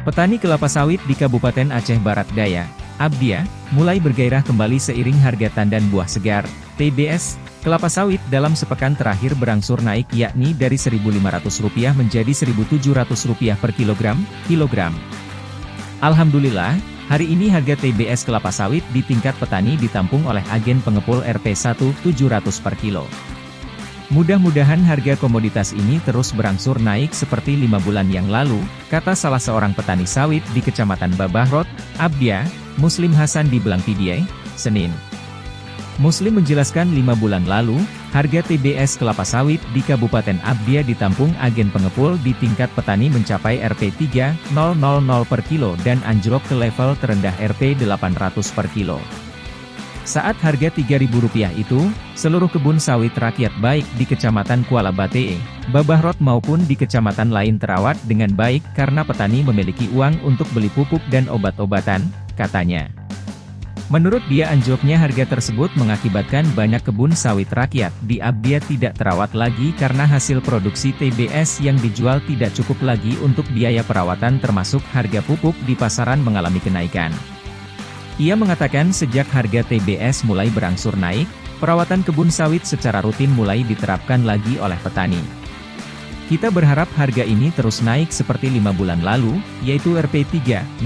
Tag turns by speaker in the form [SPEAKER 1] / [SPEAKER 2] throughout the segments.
[SPEAKER 1] Petani kelapa sawit di Kabupaten Aceh Barat Daya, Abdia, mulai bergairah kembali seiring harga tandan buah segar, TBS, kelapa sawit dalam sepekan terakhir berangsur naik yakni dari Rp1.500 menjadi Rp1.700 per kilogram, kilogram. Alhamdulillah, hari ini harga TBS kelapa sawit di tingkat petani ditampung oleh agen pengepul Rp1 700 per kilo. Mudah-mudahan harga komoditas ini terus berangsur naik seperti lima bulan yang lalu, kata salah seorang petani sawit di Kecamatan Babahrot, Abdia, Muslim Hasan di Belangpidiai, Senin. Muslim menjelaskan lima bulan lalu, harga TBS kelapa sawit di Kabupaten Abdia ditampung agen pengepul di tingkat petani mencapai Rp 3.000 per kilo dan anjlok ke level terendah Rp 800 per kilo. Saat harga Rp3.000 itu, seluruh kebun sawit rakyat baik di Kecamatan Kuala Batee, Babahrot maupun di kecamatan lain terawat dengan baik karena petani memiliki uang untuk beli pupuk dan obat-obatan, katanya. Menurut dia anjloknya harga tersebut mengakibatkan banyak kebun sawit rakyat di Abdia tidak terawat lagi karena hasil produksi TBS yang dijual tidak cukup lagi untuk biaya perawatan termasuk harga pupuk di pasaran mengalami kenaikan. Ia mengatakan sejak harga TBS mulai berangsur naik, perawatan kebun sawit secara rutin mulai diterapkan lagi oleh petani. Kita berharap harga ini terus naik seperti lima bulan lalu, yaitu Rp 3.000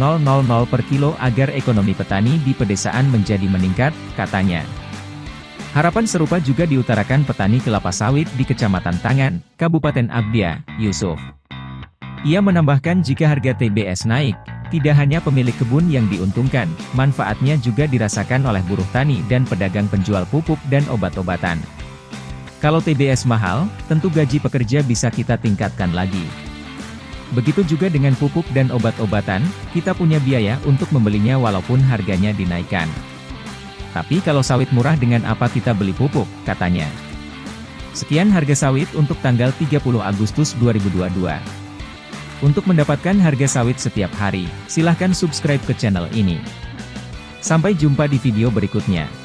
[SPEAKER 1] per kilo agar ekonomi petani di pedesaan menjadi meningkat, katanya. Harapan serupa juga diutarakan petani kelapa sawit di Kecamatan Tangan, Kabupaten Abdia, Yusuf. Ia menambahkan jika harga TBS naik, tidak hanya pemilik kebun yang diuntungkan, manfaatnya juga dirasakan oleh buruh tani dan pedagang penjual pupuk dan obat-obatan. Kalau TBS mahal, tentu gaji pekerja bisa kita tingkatkan lagi. Begitu juga dengan pupuk dan obat-obatan, kita punya biaya untuk membelinya walaupun harganya dinaikkan. Tapi kalau sawit murah dengan apa kita beli pupuk, katanya. Sekian harga sawit untuk tanggal 30 Agustus 2022. Untuk mendapatkan harga sawit setiap hari, silahkan subscribe ke channel ini. Sampai jumpa di video berikutnya.